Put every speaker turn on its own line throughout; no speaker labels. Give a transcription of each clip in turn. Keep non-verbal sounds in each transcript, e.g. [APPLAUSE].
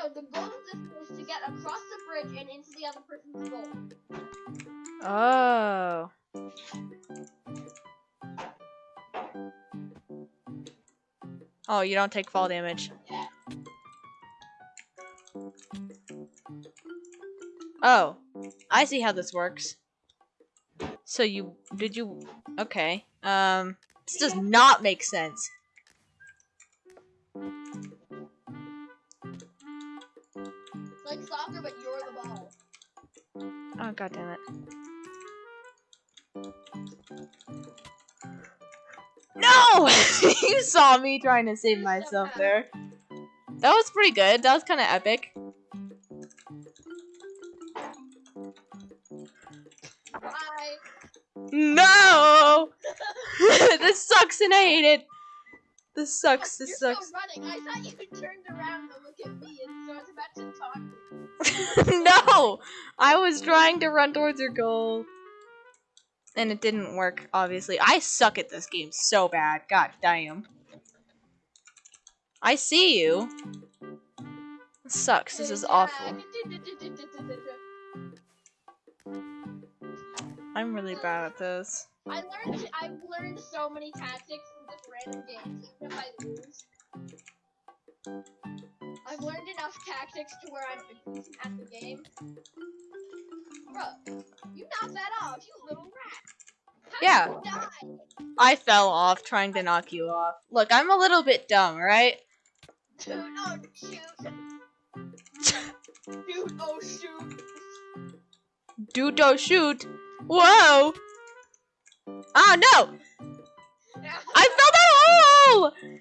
So the goal of this is to get across the bridge and into the other person's goal.
Oh. Oh, you don't take fall damage. Oh, I see how this works. So you, did you, okay. Um, this does not make sense.
Soccer, but you're the ball.
Oh, god damn it. No! [LAUGHS] you saw me trying to save myself there. That was pretty good. That was kind of epic.
Bye.
No! [LAUGHS] this sucks and I hate it. This sucks. This
you're
sucks.
still running. I thought you turned around to look at me, and so I was about to talk. [LAUGHS]
no! I was trying to run towards your goal. And it didn't work, obviously. I suck at this game so bad. God damn. I see you. This sucks. This is awful. I'm really bad at this.
I learned. I've learned so many tactics from random games, even if I lose. I've learned enough tactics to where I'm at the game. Bro, you knocked that off, you little rat. How
Yeah.
Did you die?
I fell off trying to knock you off. Look, I'm a little bit dumb, right?
Dude, oh shoot. Dude, oh shoot.
Dude, don't shoot. Whoa! Oh no! [LAUGHS] I fell down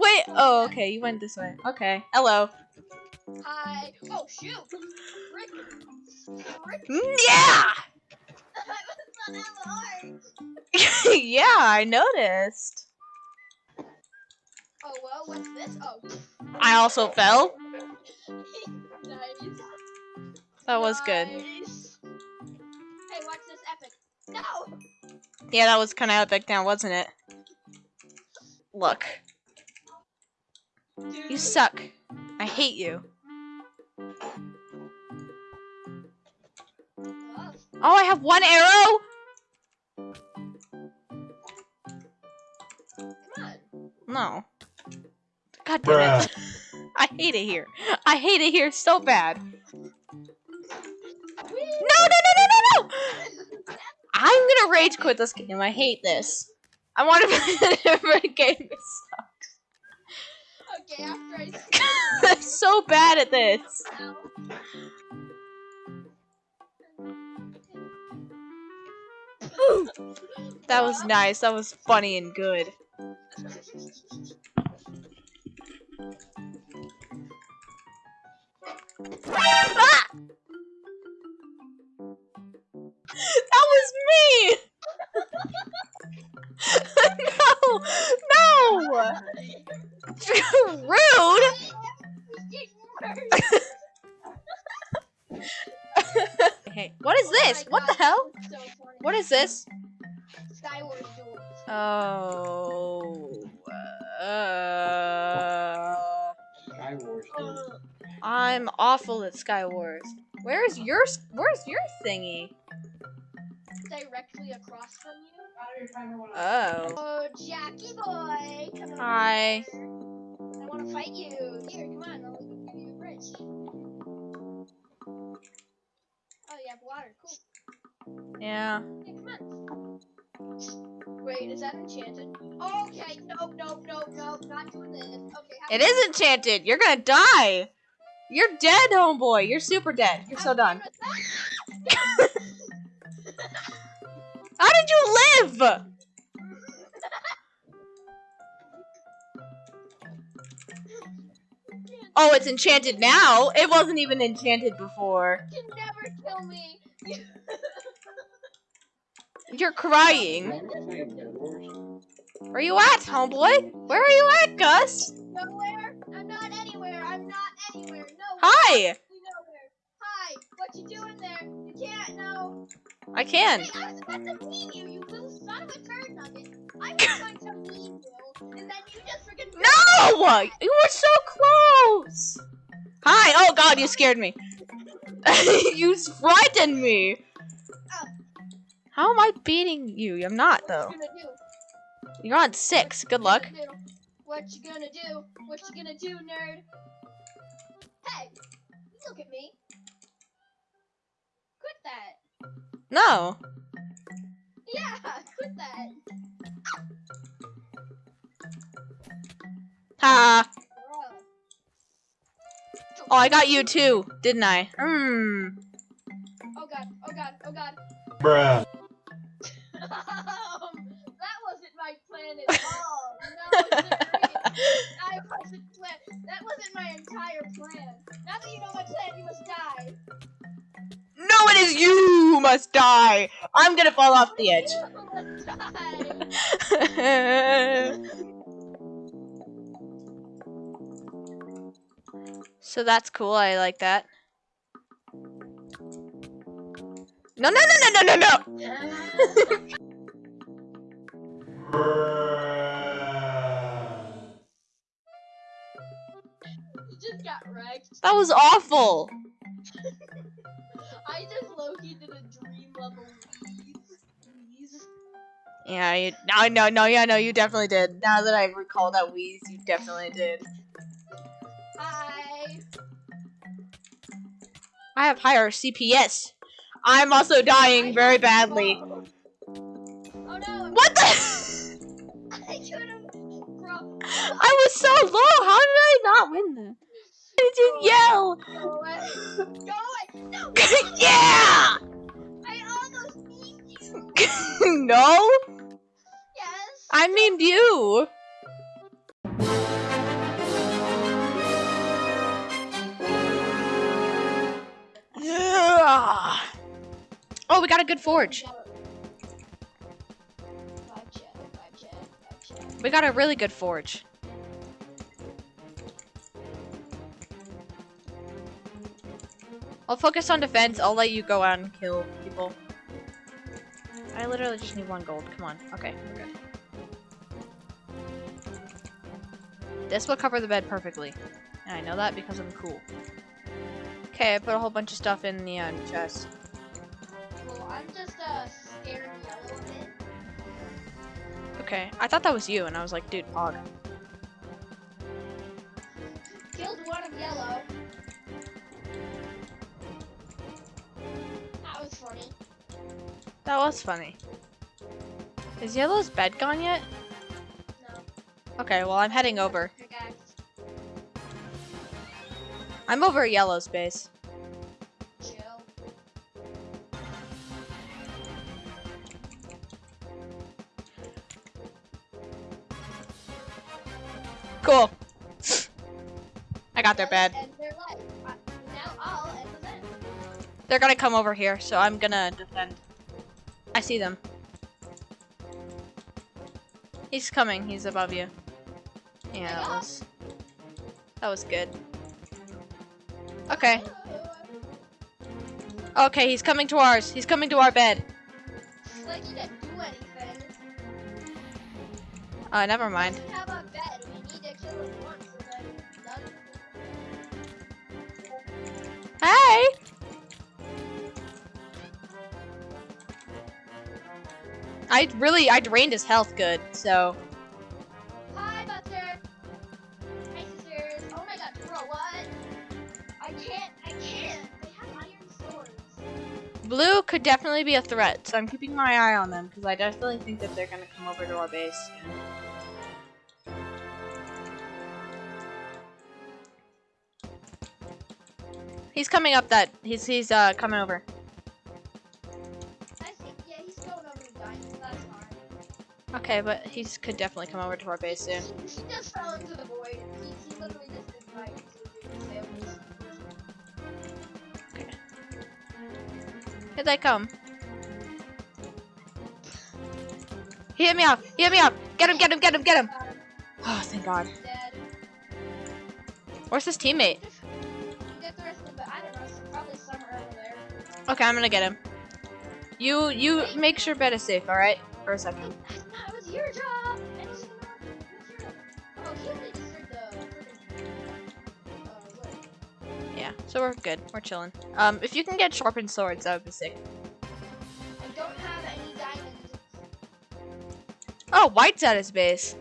wait? Oh, okay, you went this way. Okay, hello.
Hi. Oh shoot. Rick. Rick.
Mm, Yeah!
I was not that hard.
yeah, I noticed.
Oh well, what's this? Oh.
I also fell.
nice.
That was good.
Nice. Hey, watch this epic. No!
Yeah, that was kind of epic now, wasn't it? Look, you suck. I hate you.
Oh,
I have one arrow? No. God damn it. [LAUGHS] I hate it here. I hate it here so bad. No, no, no, no, no, no! I'm gonna rage quit this game. I hate this. I want to [LAUGHS] play different game. It sucks.
Okay, after I
I'm so bad at this. That was nice. That was funny and good. Hell? What is this?
Skyward Duel.
Oh. Uh,
Skywars.
Uh,
I'm awful at Skywars. Where's your Where's your thingy?
directly across from you.
Oh.
Oh, Jackie boy, come on.
Hi.
I want to fight you. Here, come on. I'll give you a bridge. Oh, you have water. Cool.
Yeah.
Wait, is that enchanted? Okay, nope, nope, nope, nope. Not doing this. Okay. how-
It is enchanted. You're gonna die. You're dead, homeboy. You're super dead. You're so done. [LAUGHS] How did you live? [LAUGHS] Oh, it's enchanted now. It wasn't even enchanted before.
You can never kill me. [LAUGHS]
You're crying. Where are you at, homeboy? Where are you at, Gus?
Nowhere. I'm not anywhere. I'm not anywhere. No.
Hi.
Hi. What you doing there? You can't. No.
I can.
Hey, I was about to you, you little son of a turd nugget. I was [LAUGHS] going to you, and then you just freaking.
No! You were so close! Hi! Oh god, you scared me. [LAUGHS] you [LAUGHS] frightened me!
Ow.
How am I beating you? I'm not, though.
What you gonna do?
You're on six. Good luck.
What you gonna do? What you gonna do, nerd? Hey, look at me. Quit that.
No.
Yeah, quit that.
Ha!
Bruh.
Oh, I got you too, didn't I? Hmm.
Oh god, oh god, oh god.
Bruh.
um, [LAUGHS] that wasn't my plan at all. No, Zachary, I wasn't plan. That wasn't my entire plan. Now that you know my plan, you must die.
No, it is you who must die. I'm gonna fall off the edge. [LAUGHS] [LAUGHS] so that's cool. I like that. No, no, no, no, no, no, no.
you just got wrecked.
That was awful. [LAUGHS]
I just low-key did a dream level wheeze. Wheeze.
Yeah, you, no, no, no, yeah, no, you definitely did. Now that I recall that wheeze, you definitely did. I have higher CPS. I'm also dying very badly.
Oh no!
What the?
I [LAUGHS]
was so low. How did I not win that? I didn't yell.
go away! Go away! No! [LAUGHS]
yeah.
I almost beat you. [LAUGHS]
no,
Yes.
I memed you. We got a good forge. We got a really good forge. I'll focus on defense. I'll let you go out and kill people. I literally just need one gold. Come on. Okay. This will cover the bed perfectly. And I know that because I'm cool. Okay, I put a whole bunch of stuff in the uh, chest. Okay, I thought that was you, and I was like, dude, hog.
Killed one of yellow. That was funny.
That was funny. Is Yellow's bed gone yet?
No.
Okay, well, I'm heading over. I'm over at Yellow's base. Cool. I got their bed.
End their life. Uh, now I'll end the bed.
They're gonna come over here, so I'm gonna defend. I see them. He's coming. He's above you. Yeah, that was that was good. Okay. Okay, he's coming to ours. He's coming to our bed.
It's like you didn't do anything.
Uh, never mind. Hey! I really, I drained his health good, so.
Hi, Buster. Hi, sisters. Oh my god, bro, what? I can't. I can't. They have iron swords.
Blue could definitely be a threat, so I'm keeping my eye on them, because I definitely think that they're gonna come over to our base. He's coming up that, he's, he's, uh, coming over. Okay, but he could definitely come over to our base soon.
The.
Here they come. He hit me off! He hit me off! Get him, get him, get him, get him! Oh, thank God. Where's his teammate? Okay, I'm gonna get him. You you make sure bed is safe, alright? For a second. Yeah, so we're good. We're chilling. Um, if you can get sharpened swords, that would be sick. Oh, white's at his base.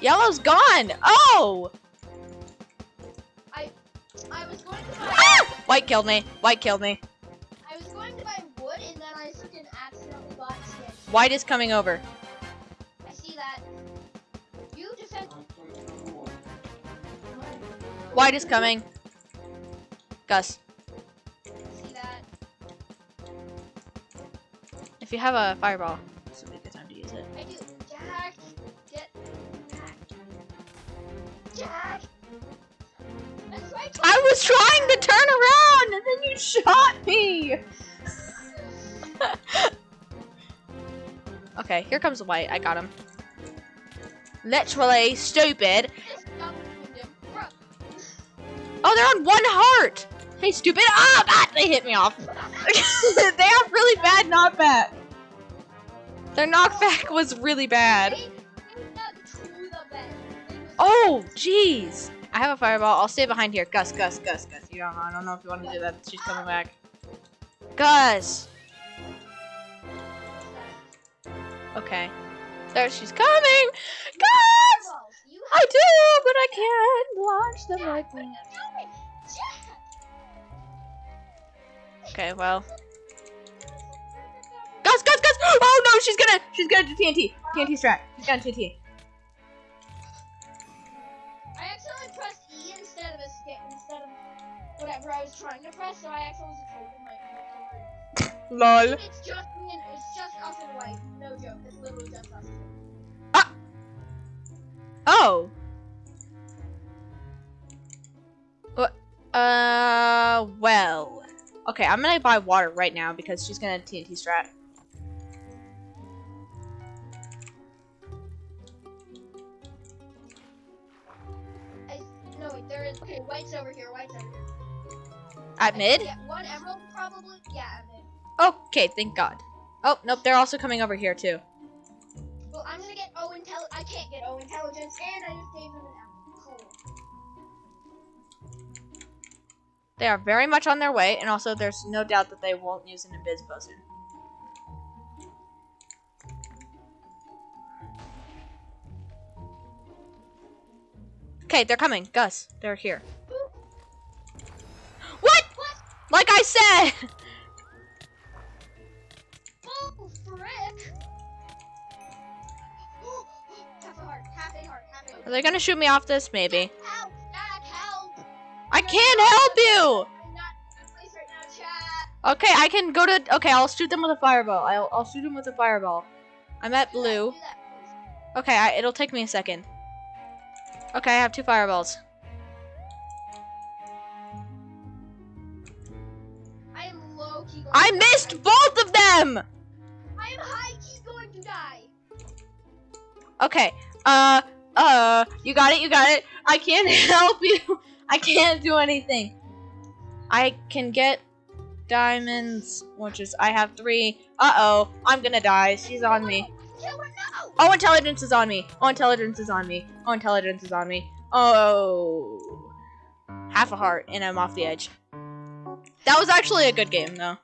Yellow's gone! Oh! White killed me. White killed me.
I was going to buy wood, and then I freaking accidentally bought sticks.
White is coming over.
I see that. You defend.
White is coming. Gus,
See that.
if you have a fireball, this would be a good time to use it.
I do. Jack, get back. Jack.
I was trying to turn around and then you shot me. [LAUGHS] okay, here comes the white. I got him. Literally stupid.
This dumb kingdom. Bruh.
Oh, they're on one heart. Hey, stupid. Ah, ah, they hit me off. [LAUGHS] they have really bad knockback. Their knockback was really bad.
They, they dug to the bed. They was-
Oh, jeez. I have a fireball. I'll stay behind here. Gus, Gus, Gus, Gus. You don't. I don't know if you want to do that. She's coming back. Gus. Okay. There she's coming. Gus. I do, but I can't launch them like. Okay, well. Gus, Gus, Gus. Oh no, she's gonna. She's gonna do TNT. TNT strat. She's gonna TNT.
Whatever I was trying to press, so I accidentally opened my
Lol.
It's just me and it's just us and white. No joke. It's literally just us.
Oh. What? Uh, well. Okay, I'm gonna buy water right now because she's gonna TNT strat.
I, no wait, there is okay. White's over here. White's over here.
At mid?
Yeah, one emerald probably. Yeah.
Okay, thank God. Oh, nope, they're also coming over here too.
Well, I'm gonna get O. I can't get O intelligence, and I just gave him an. Cool.
They are very much on their way, and also there's no doubt that they won't use an Invis potion. Okay, they're coming. Gus, they're here. Like I said!
Oh, frick!
Are they gonna shoot me off this? Maybe.
Help! Jack, help!
I can't help you!
I'm not in a good place right now.
Okay, I can go to. Okay, I'll shoot them with a fireball. I'll, I'll shoot them with a fireball. I'm at blue.
do that, please.
Okay, I, it'll take me a second. Okay, I have two fireballs.
I
missed both of them!
I am high key going to die.
Okay, uh, uh, you got it, you got it. I can't [LAUGHS] help you. I can't do anything. I can get diamonds, which is, I have three. Uh-oh, I'm gonna die. She's on me. Oh, intelligence is on me. Oh, intelligence is on me. Oh, intelligence is on me. Oh. Half a heart, and I'm off the edge. That was actually a good game, though.